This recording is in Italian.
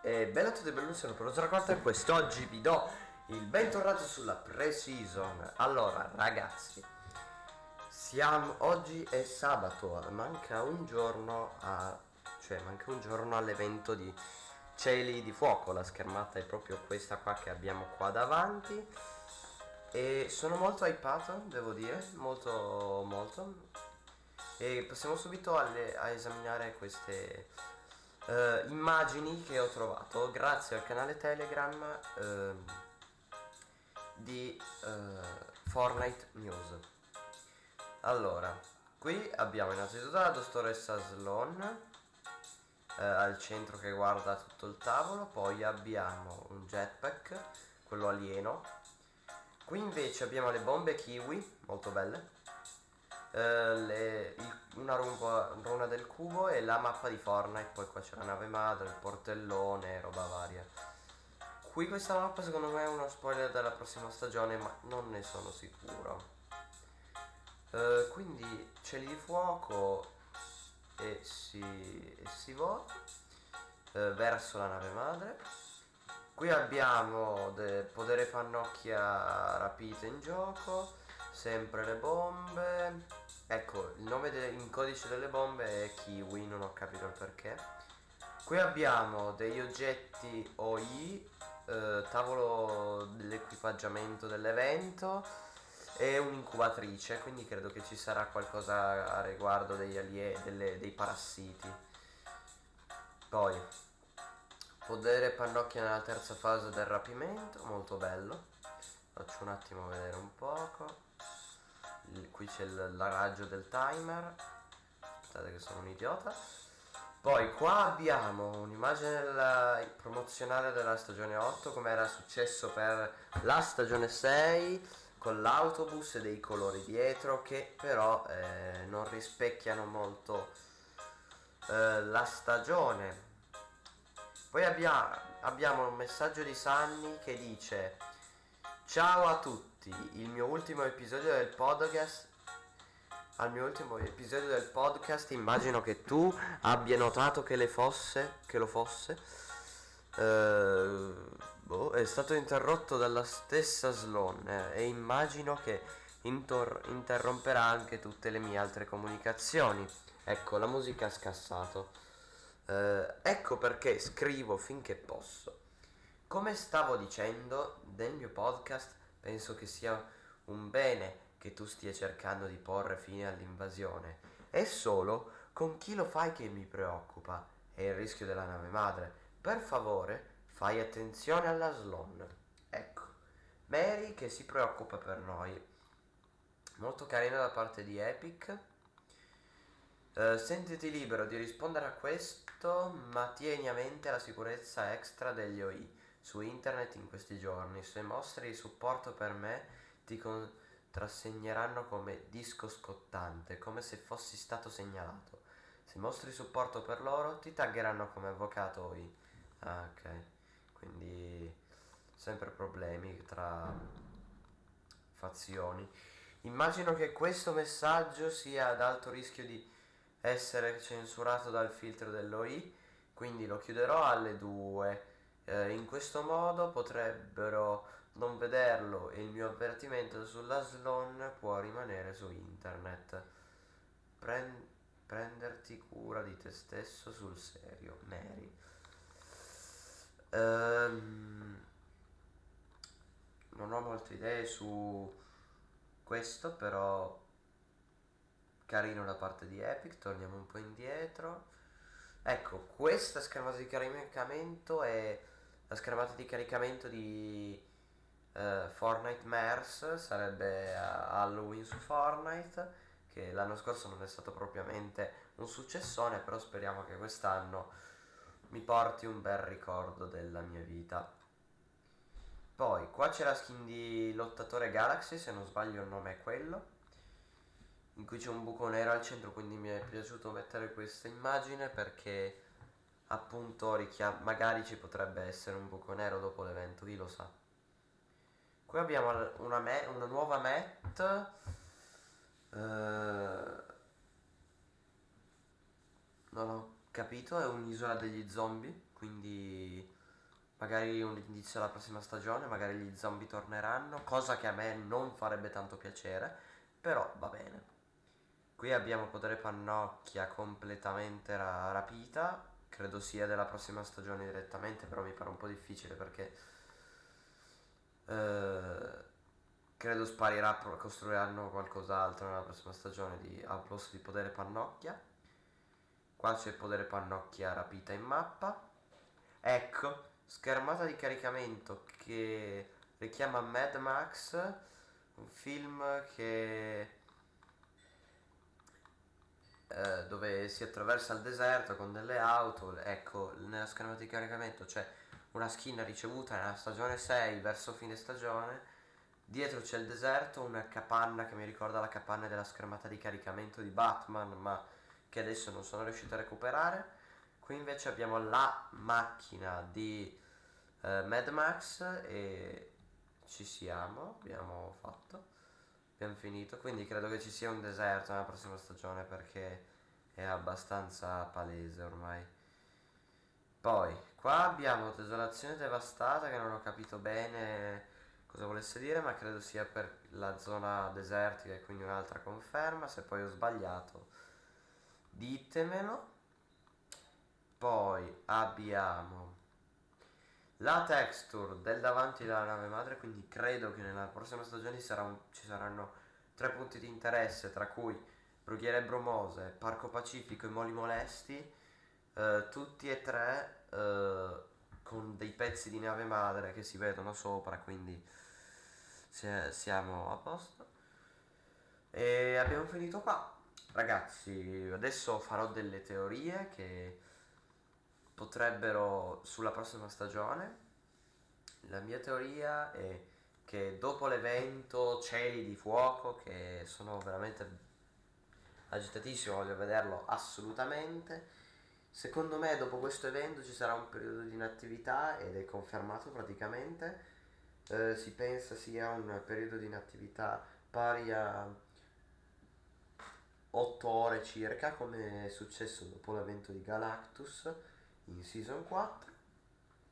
E bella a tutti, benvenuti, sono Professor Quarta e quest'oggi vi do il bentornato sulla pre-season. Allora, ragazzi, siamo, oggi è sabato, manca un giorno a, cioè manca un giorno all'evento di Cieli di Fuoco, la schermata è proprio questa qua che abbiamo qua davanti. E sono molto hypato, devo dire, molto molto. E passiamo subito alle, a esaminare queste uh, immagini che ho trovato grazie al canale Telegram uh, di uh, Fortnite News. Allora, qui abbiamo innanzitutto la dottoressa Sloan al centro che guarda tutto il tavolo, poi abbiamo un jetpack, quello alieno. Qui invece abbiamo le bombe kiwi, molto belle eh, le, il, una rumba, runa del cubo e la mappa di Fortnite, poi qua c'è la nave madre, il portellone, roba varia. Qui questa mappa secondo me è uno spoiler della prossima stagione, ma non ne sono sicuro. Uh, quindi cieli di fuoco e si, e si vola uh, verso la nave madre. Qui abbiamo del potere pannocchia rapite in gioco, sempre le bombe, Nome in codice delle bombe è Kiwi, non ho capito il perché. Qui abbiamo degli oggetti OI, eh, tavolo dell'equipaggiamento dell'evento e un'incubatrice, quindi credo che ci sarà qualcosa a riguardo degli alie delle, dei parassiti. Poi, podere pannocchia nella terza fase del rapimento, molto bello. Faccio un attimo vedere un qui c'è la raggio del timer. Aspettate che sono un idiota. Poi qua abbiamo un'immagine promozionale della stagione 8 come era successo per la stagione 6 con l'autobus e dei colori dietro che però eh, non rispecchiano molto eh, la stagione. Poi abbiamo, abbiamo un messaggio di Sunny che dice ciao a tutti tutti, il mio ultimo episodio del podcast al mio ultimo episodio del podcast immagino che tu abbia notato che le fosse che lo fosse. Uh, boh, è stato interrotto dalla stessa Sloan eh, e immagino che interromperà anche tutte le mie altre comunicazioni. Ecco la musica ha scassato. Uh, ecco perché scrivo finché posso. Come stavo dicendo nel mio podcast Penso che sia un bene che tu stia cercando di porre fine all'invasione. È solo con chi lo fai che mi preoccupa. È il rischio della nave madre. Per favore, fai attenzione alla Sloan. Ecco, Mary che si preoccupa per noi. Molto carina da parte di Epic. Uh, sentiti libero di rispondere a questo, ma tieni a mente la sicurezza extra degli OI su internet in questi giorni. Se mostri supporto per me ti contrassegneranno come disco scottante, come se fossi stato segnalato. Se mostri supporto per loro ti taggeranno come avvocato OI. Ah, ok. Quindi sempre problemi tra fazioni. Immagino che questo messaggio sia ad alto rischio di essere censurato dal filtro dell'OI, quindi lo chiuderò alle 2 eh, in questo modo potrebbero non vederlo e il mio avvertimento sulla Sloan può rimanere su internet. Pren prenderti cura di te stesso sul serio, Mary. Um, non ho molte idee su questo, però carino da parte di Epic, torniamo un po' indietro. Ecco, questa schermata di caricamento è la schermata di caricamento di uh, Fortnite Mers sarebbe Halloween su Fortnite che l'anno scorso non è stato propriamente un successone però speriamo che quest'anno mi porti un bel ricordo della mia vita poi qua c'è la skin di Lottatore Galaxy se non sbaglio il nome è quello in cui c'è un buco nero al centro quindi mi è piaciuto mettere questa immagine perché appunto richiam- magari ci potrebbe essere un buco nero dopo l'evento, chi lo sa. Qui abbiamo una, una nuova mat. Uh, non ho capito, è un'isola degli zombie, quindi magari un indizio alla prossima stagione, magari gli zombie torneranno, cosa che a me non farebbe tanto piacere, però va bene. Qui abbiamo Potere Pannocchia completamente ra rapita, credo sia della prossima stagione direttamente, però mi pare un po' difficile perché eh, credo sparirà, costruiranno qualcos'altro nella prossima stagione di, al posto di Potere Pannocchia. Qua c'è Potere Pannocchia rapita in mappa. Ecco, schermata di caricamento che richiama Mad Max, un film che eh, dove si attraversa il deserto con delle auto, ecco, nella schermata di caricamento c'è una skin ricevuta nella stagione 6 verso fine stagione, dietro c'è il deserto, una capanna che mi ricorda la capanna della schermata di caricamento di Batman, ma che adesso non sono riuscito a recuperare. Qui invece abbiamo la macchina di eh, Mad Max e ci siamo, abbiamo fatto abbiamo finito. Quindi credo che ci sia un deserto nella prossima stagione perché è abbastanza palese ormai. Poi qua abbiamo desolazione devastata che non ho capito bene cosa volesse dire ma credo sia per la zona desertica e quindi un'altra conferma. Se poi ho sbagliato ditemelo. Poi abbiamo la texture del davanti della nave madre quindi credo che nella prossima stagione sarà un, ci saranno tre punti di interesse tra cui Brughiere Bromose, Parco Pacifico e Moli Molesti eh, tutti e tre eh, con dei pezzi di nave madre che si vedono sopra quindi siamo a posto e abbiamo finito qua ragazzi adesso farò delle teorie che potrebbero sulla prossima stagione. La mia teoria è che dopo l'evento Cieli di Fuoco, che sono veramente agitatissimo, voglio vederlo assolutamente. Secondo me dopo questo evento ci sarà un periodo di inattività ed è confermato praticamente. Eh, si pensa sia un periodo di inattività pari a 8 ore circa, come è successo dopo l'evento di Galactus in Season 4